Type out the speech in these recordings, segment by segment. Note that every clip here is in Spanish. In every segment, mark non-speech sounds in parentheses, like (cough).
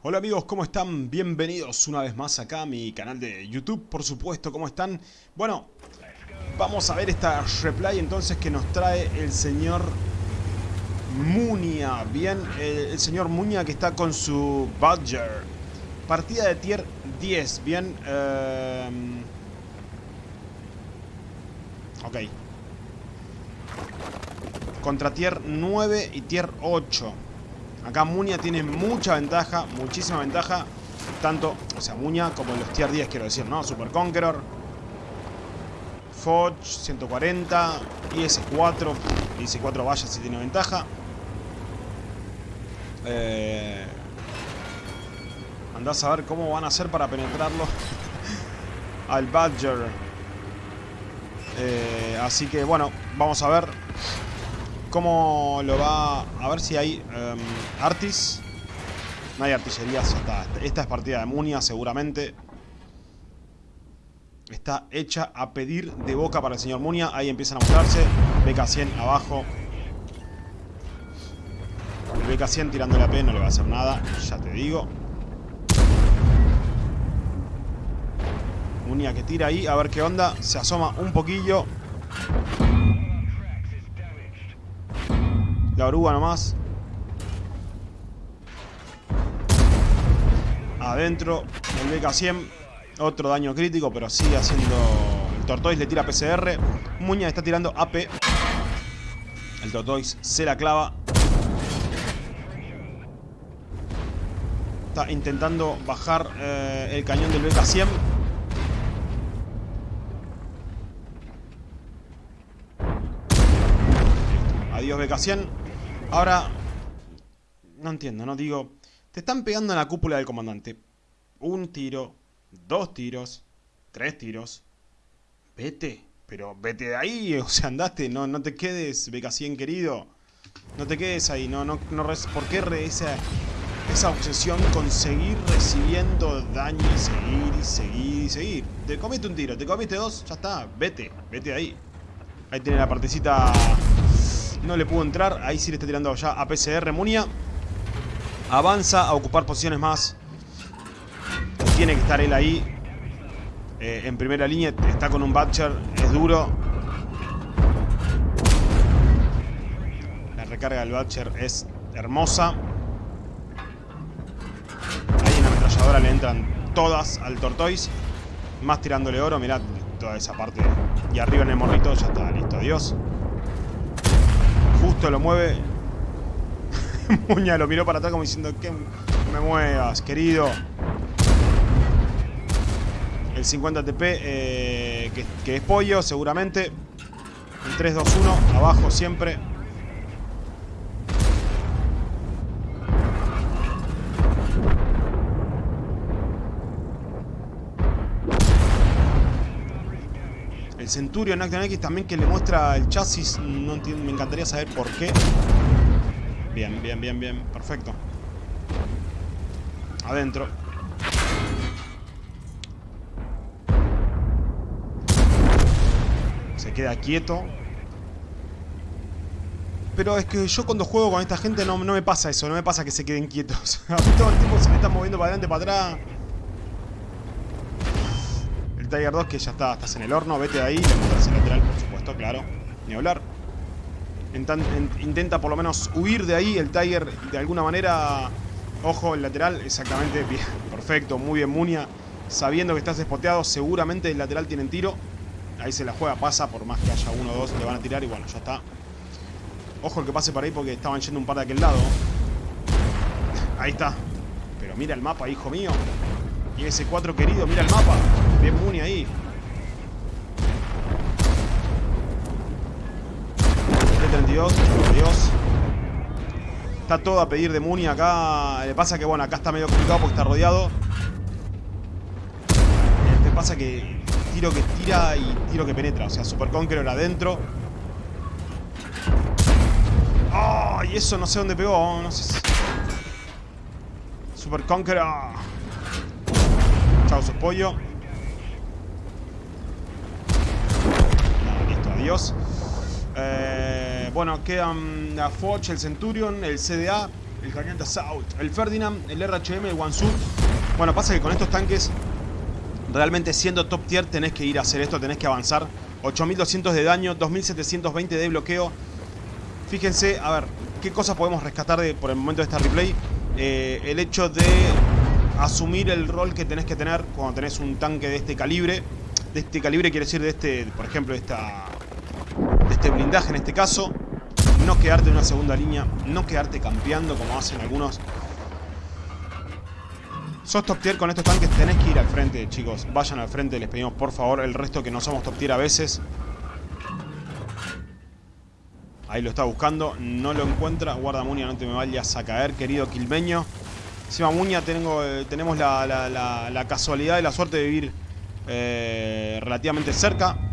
Hola amigos, ¿cómo están? Bienvenidos una vez más acá a mi canal de YouTube, por supuesto, ¿cómo están? Bueno, vamos a ver esta replay entonces que nos trae el señor Munia, bien, el, señor Munia que está con su Badger. Partida de tier 10, bien, eh... ok. Contra tier 9 y tier 8. Acá Muña tiene mucha ventaja, muchísima ventaja. Tanto, o sea, Muña como los tier 10, quiero decir, ¿no? Super Conqueror. Foch, 140. IS-4. IS-4 vaya si tiene ventaja. Eh, andás a ver cómo van a hacer para penetrarlo (laughs) al Badger. Eh, así que, bueno, vamos a ver cómo lo va... A ver si hay um, Artis. No hay artillería, ya está. Esta es partida de Munia, seguramente. Está hecha a pedir de boca para el señor Munia. Ahí empiezan a mostrarse. BK-100 abajo. El BK-100 tirándole a P no le va a hacer nada. Ya te digo. Munia que tira ahí. A ver qué onda. Se asoma un poquillo. La oruga nomás. Adentro. El BK-100. Otro daño crítico, pero sigue haciendo... El Tortoise le tira PCR. Muña está tirando AP. El Tortoise se la clava. Está intentando bajar eh, el cañón del BK-100. Adiós BK-100. Ahora, no entiendo, no digo... Te están pegando en la cúpula del comandante. Un tiro, dos tiros, tres tiros. Vete, pero vete de ahí, (laughs) o sea, andaste, no, no te quedes, BK100 querido. No te quedes ahí, no, no, no ¿por qué esa, esa obsesión con seguir recibiendo daño y seguir y seguir y seguir? Te comiste un tiro, te comiste dos, ya está, vete, vete de ahí. Ahí tiene la partecita no le pudo entrar. Ahí sí le está tirando ya a PCR Munia. Avanza a ocupar posiciones más. Tiene que estar él ahí. Eh, en primera línea. Está con un Butcher. Es duro. La recarga del Butcher es hermosa. Ahí en la ametralladora le entran todas al Tortoise. Más tirándole oro. Mirad toda esa parte. Y arriba en el morrito. Ya está, listo. Adiós. Justo lo mueve. (laughs) Muña lo miró para atrás como diciendo que me muevas, querido. El 50 TP, eh, que, que, es pollo, seguramente. El 3, 2, 1, abajo siempre. El Centurion Action X también que le muestra el chasis. Me encantaría saber por qué. Bien, bien, bien, bien. Perfecto. Adentro. Se queda quieto. Pero es que yo cuando juego con esta gente no me pasa eso. No me pasa que se queden quietos. A (laughs) mí todo el tiempo se me están moviendo para adelante, para atrás. Tiger 2 que ya está, estás en el horno, vete de ahí, montas el lateral, por supuesto, claro, ni hablar. Intenta por lo menos huir de ahí el Tiger de alguna manera. Ojo, el lateral, exactamente, bien, (laughs) perfecto, muy bien Munia. Sabiendo que estás espoteado, seguramente el lateral tiene tiro. Ahí se la juega, pasa, por más que haya uno o dos, le van a tirar y bueno, ya está. Ojo el que pase por ahí porque estaban yendo un par de aquel lado. (laughs) Ahí está. Pero mira el mapa, hijo mío. Y ese 4 querido, mira el mapa. Bien Muni ahí. T-32, Dios. Está todo a pedir de Muni acá. Le pasa que, bueno, acá está medio complicado porque está rodeado. Le pasa que tiro que tira y tiro que penetra. O sea, Super Conqueror adentro. ¡Oh! Y eso no sé dónde pegó. No sé si... Super Conqueror. Chao, su pollo. Adiós. Eh, bueno, quedan la Foch, el Centurion, el CDA el de Assault, el Ferdinand, el RHM, el Wansu. Bueno, pasa que con estos tanques, realmente siendo top tier, tenés que ir a hacer esto, tenés que avanzar. 8200 de daño, 2720 de bloqueo. Fíjense, a ver, qué cosas podemos rescatar de, por el momento de esta replay. Eh, el hecho de asumir el rol que tenés que tener cuando tenés un tanque de este calibre. De este calibre quiere decir de este, por ejemplo, esta, este blindaje en este caso. No quedarte en una segunda línea, no quedarte campeando como hacen algunos. Sos top tier con estos tanques, tenés que ir al frente, chicos. Vayan al frente, les pedimos por favor. El resto que no somos top tier a veces. Ahí lo está buscando, no lo encuentra. Guarda Muña, no te me vayas a caer, querido quilmeño. Encima Muña tengo, eh, tenemos la, casualidad y la suerte de vivir eh, relativamente cerca.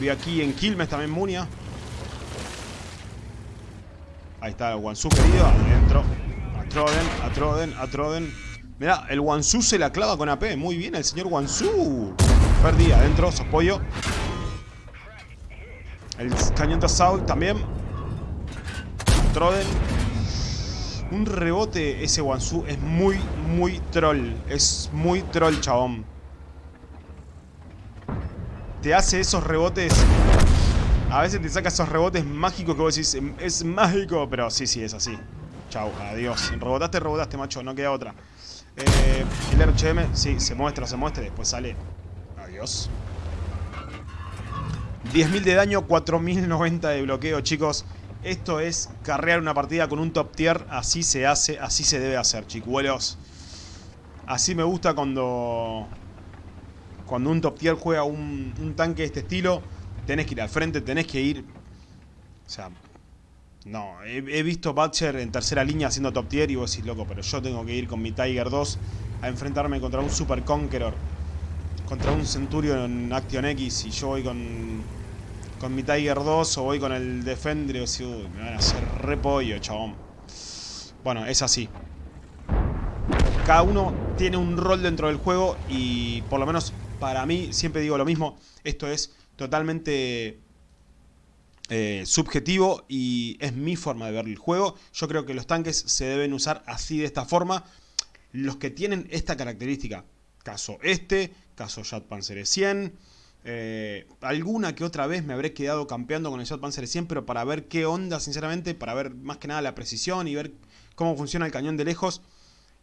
Vi aquí en Quilmes también Munia. Ahí está el Wansu querido, adentro. Atroden, Atroden, Atroden. Mirá, el Wansu se la clava con AP. Muy bien el señor Wansu. Perdí adentro, sos pollo. El cañón de Assault también. Troden. Un rebote ese Wansu es muy, muy troll. Es muy troll, chabón te hace esos rebotes... A veces te saca esos rebotes mágicos que vos decís, em, es mágico, pero sí, sí, es así. Chau, adiós. Rebotaste, rebotaste, macho, no queda otra. Eh, el RHM, sí, se muestra, se muestra, después sale. Adiós. 10.000 de daño, 4.090 de bloqueo, chicos. Esto es carrear una partida con un top tier. Así se hace, así se debe hacer, chicuelos. Así me gusta cuando cuando un top tier juega un, tanque de este estilo, tenés que ir al frente, tenés que ir... O sea, no, he, visto Butcher en tercera línea haciendo top tier y vos decís, loco, pero yo tengo que ir con mi Tiger 2 a enfrentarme contra un Super Conqueror, contra un Centurion Action X y yo voy con, con mi Tiger 2 o voy con el Defender y decís, uy, me van a hacer repollo, chabón. Bueno, es así. Cada uno tiene un rol dentro del juego y por lo menos para mí, siempre digo lo mismo, esto es totalmente eh, subjetivo y es mi forma de ver el juego. Yo creo que los tanques se deben usar así de esta forma. Los que tienen esta característica, caso este, caso Panzer 100, eh, alguna que otra vez me habré quedado campeando con el Panzer 100, pero para ver qué onda, sinceramente, para ver más que nada la precisión y ver cómo funciona el cañón de lejos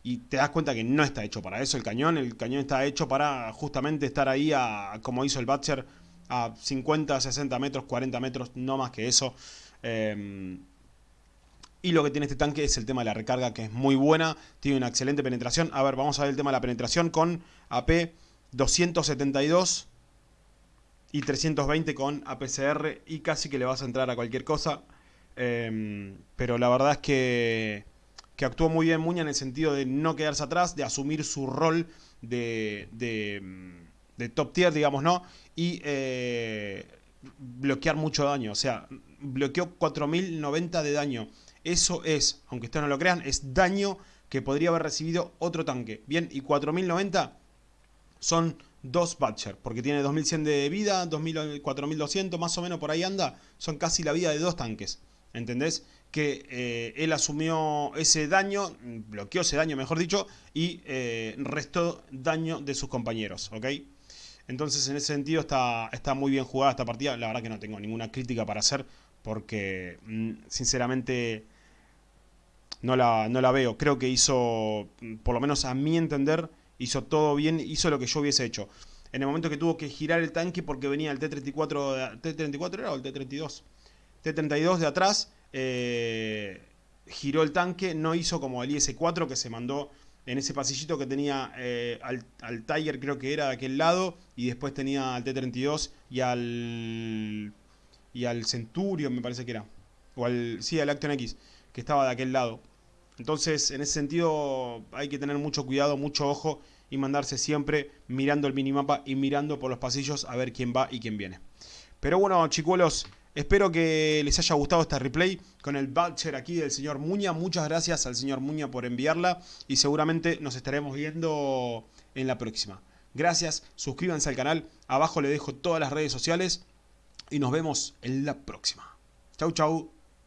y te das cuenta que no está hecho para eso el cañón. El cañón está hecho para justamente estar ahí, a, como hizo el Butcher, a 50, 60 metros, 40 metros, no más que eso. Em, y lo que tiene este tanque es el tema de la recarga, que es muy buena. Tiene una excelente penetración. A ver, vamos a ver el tema de la penetración con AP 272 y 320 con APCR. Y casi que le vas a entrar a cualquier cosa. Em, pero la verdad es que que actuó muy bien Muña en el sentido de no quedarse atrás, de asumir su rol de, top tier, digamos, ¿no? Y eh, bloquear mucho daño, o sea, bloqueó 4090 de daño. Eso es, aunque ustedes no lo crean, es daño que podría haber recibido otro tanque. Bien, y 4090 son dos Butcher, porque tiene 2100 de vida, 4200, más o menos por ahí anda, son casi la vida de dos tanques. ¿Entendés? Que eh, él asumió ese daño, bloqueó ese daño mejor dicho, y eh, restó daño de sus compañeros, ¿ok? Entonces en ese sentido está, está muy bien jugada esta partida, la verdad que no tengo ninguna crítica para hacer, porque mm, sinceramente no la, no la veo, creo que hizo, por lo menos a mi entender, hizo todo bien, hizo lo que yo hubiese hecho. En el momento que tuvo que girar el tanque porque venía el T-34, ¿T-34 era o el T-32? T-32 de atrás eh, giró el tanque, no hizo como el IS-4 que se mandó en ese pasillito que tenía eh, al, Tiger creo que era de aquel lado y después tenía al T-32 y al y al Centurion me parece que era. O al, sí, al Action X que estaba de aquel lado. Entonces en ese sentido hay que tener mucho cuidado, mucho ojo y mandarse siempre mirando el minimapa y mirando por los pasillos a ver quién va y quién viene. Pero bueno chicuelos Espero que les haya gustado esta replay con el voucher aquí del señor Muña. Muchas gracias al señor Muña por enviarla y seguramente nos estaremos viendo en la próxima. Gracias, suscríbanse al canal, abajo le dejo todas las redes sociales y nos vemos en la próxima. Chau chau.